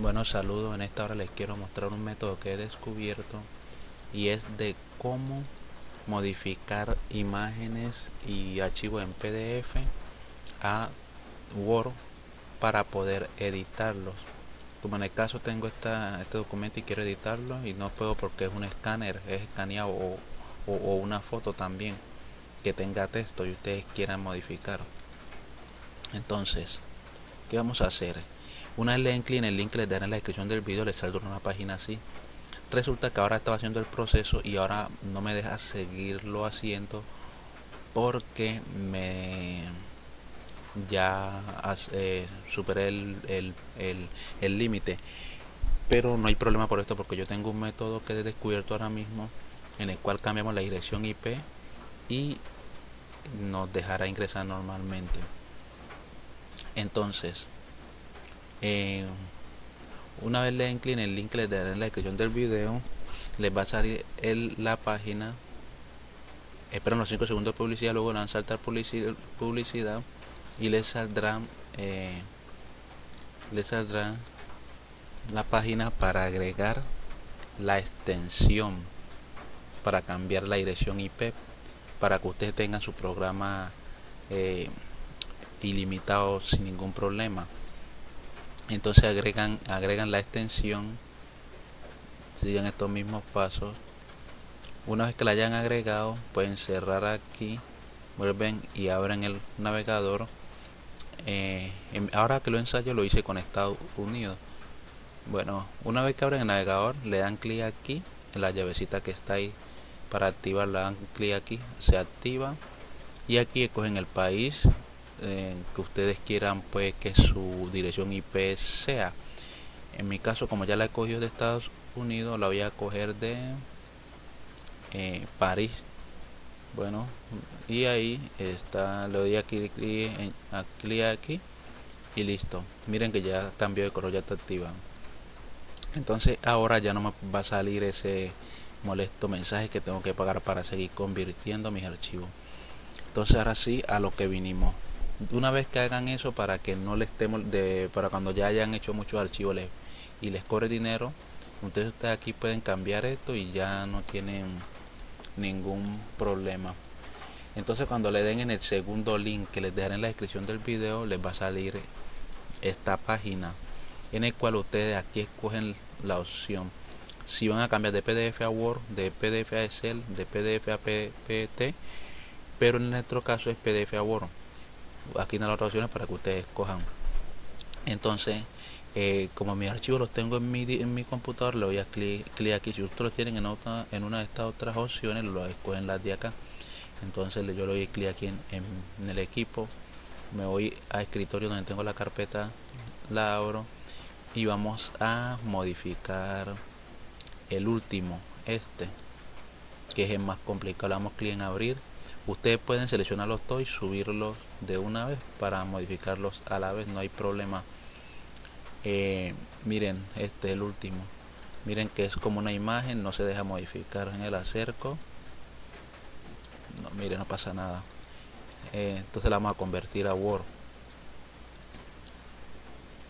Bueno, saludos. En esta hora les quiero mostrar un método que he descubierto y es de cómo modificar imágenes y archivos en PDF a Word para poder editarlos. Como en el caso tengo esta, este documento y quiero editarlo y no puedo porque es un escáner, es escaneado o, o una foto también que tenga texto y ustedes quieran modificar. Entonces, ¿qué vamos a hacer? Una vez le den clic en el link que les daré en la descripción del vídeo, les saldrá una página así. Resulta que ahora estaba haciendo el proceso y ahora no me deja seguirlo haciendo porque me ya eh, superé el límite. Pero no hay problema por esto porque yo tengo un método que he descubierto ahora mismo en el cual cambiamos la dirección IP y nos dejará ingresar normalmente. Entonces, eh, una vez le den clic en el link que les daré en la descripción del video, les va a salir la página. Esperan los 5 segundos de publicidad, luego van a saltar publicidad, publicidad y les saldrá, eh, les saldrá la página para agregar la extensión para cambiar la dirección IP para que ustedes tengan su programa eh, ilimitado sin ningún problema entonces agregan agregan la extensión siguen estos mismos pasos. Una vez que la hayan agregado pueden cerrar aquí vuelven y abren el navegador. Eh, ahora que lo ensayo lo hice con Estados Unidos. Bueno una vez que abren el navegador le dan clic aquí en la llavecita que está ahí para activarla dan clic aquí se activa. Y aquí escogen el país que ustedes quieran pues que su dirección IP sea. En mi caso como ya la he de Estados Unidos la voy a coger de eh, París. Bueno y ahí está le doy aquí clic aquí y listo. Miren que ya cambió de color ya está activado entonces ahora ya no me va a salir ese molesto mensaje que tengo que pagar para seguir convirtiendo mis archivos. Entonces ahora sí a lo que vinimos una vez que hagan eso para que no les estemos de para cuando ya hayan hecho muchos archivos y les corre dinero ustedes, ustedes aquí pueden cambiar esto y ya no tienen ningún problema. Entonces cuando le den en el segundo link que les dejaré en la descripción del video les va a salir esta página en el cual ustedes aquí escogen la opción. Si van a cambiar de PDF a Word de PDF a Excel de PDF a PPT pero en nuestro caso es PDF a Word aquí en las otras opciones para que ustedes escojan entonces eh, como mis archivos los tengo en mi, en mi computador le voy a clic, aquí. Si ustedes los tienen en, otra, en una de estas otras opciones lo escogen las de acá. Entonces yo le doy clic aquí en, en, el equipo. Me voy a escritorio donde tengo la carpeta la abro y vamos a modificar el último este que es el más complicado. Le damos clic en abrir ustedes pueden seleccionarlos todos y subirlos de una vez para modificarlos a la vez no hay problema. Eh, miren este es el último. Miren que es como una imagen no se deja modificar en el acerco. No miren no pasa nada. Eh, entonces la vamos a convertir a word.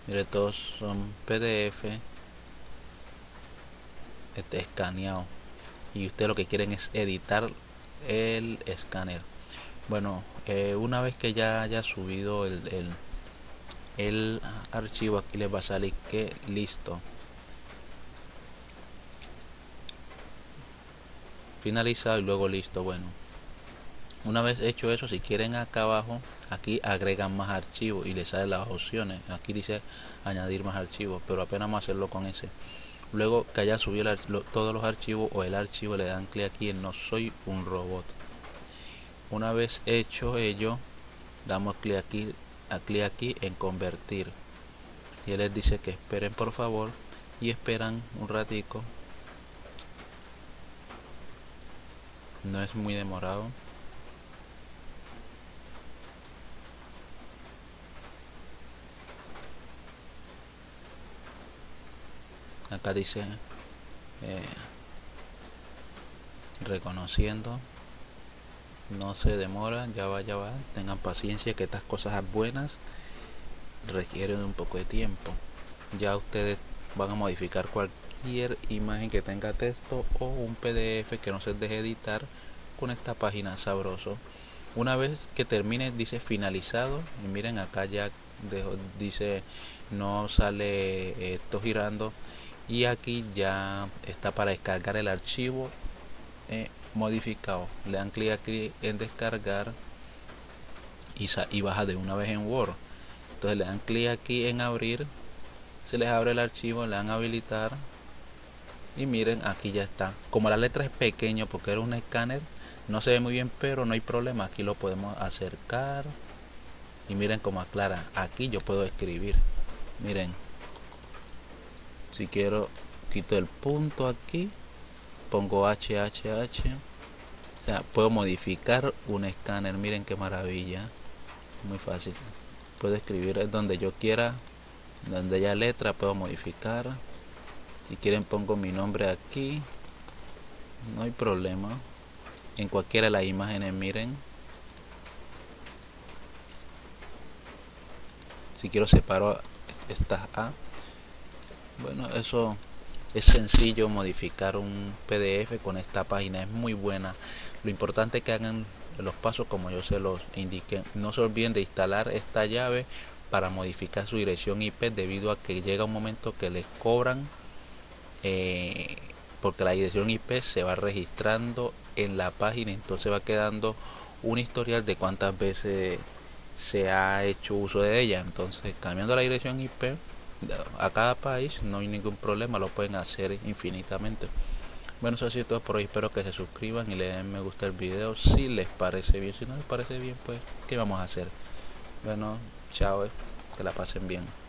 Miren todos son pdf este escaneado. Y ustedes lo que quieren es editar el escáner. Bueno eh, una vez que ya haya subido el, el, el archivo aquí les va a salir que listo. Finalizado y luego listo bueno. Una vez hecho eso si quieren acá abajo aquí agregan más archivos y les salen las opciones. Aquí dice añadir más archivos pero apenas vamos a hacerlo con ese luego que haya subido todos los archivos o el archivo le dan clic aquí en no soy un robot. Una vez hecho ello damos clic aquí clic aquí en convertir. Y él les dice que esperen por favor y esperan un ratico. No es muy demorado acá dice eh, reconociendo no se demora ya va ya va tengan paciencia que estas cosas buenas requieren un poco de tiempo. Ya ustedes van a modificar cualquier imagen que tenga texto o un pdf que no se deje editar con esta página sabroso. Una vez que termine dice finalizado y miren acá ya dice no sale esto girando y aquí ya está para descargar el archivo eh, modificado. Le dan clic aquí en descargar y, y baja de una vez en Word. Entonces le dan clic aquí en abrir se les abre el archivo le dan habilitar y miren aquí ya está. Como la letra es pequeño porque era un escáner no se ve muy bien pero no hay problema. Aquí lo podemos acercar y miren cómo aclara. Aquí yo puedo escribir. Miren si quiero quito el punto aquí pongo HHH o sea puedo modificar un escáner. Miren qué maravilla muy fácil. Puedo escribir donde yo quiera donde haya letra puedo modificar. Si quieren pongo mi nombre aquí no hay problema. En cualquiera de las imágenes miren. Si quiero separo estas A bueno eso es sencillo modificar un pdf con esta página es muy buena. Lo importante es que hagan los pasos como yo se los indiqué. No se olviden de instalar esta llave para modificar su dirección IP debido a que llega un momento que les cobran eh, porque la dirección IP se va registrando en la página entonces va quedando un historial de cuántas veces se ha hecho uso de ella. Entonces cambiando la dirección IP a cada país no hay ningún problema lo pueden hacer infinitamente. Bueno eso ha sido todo por hoy espero que se suscriban y le den me gusta el video. Si les parece bien si no les parece bien pues qué vamos a hacer bueno chao eh, que la pasen bien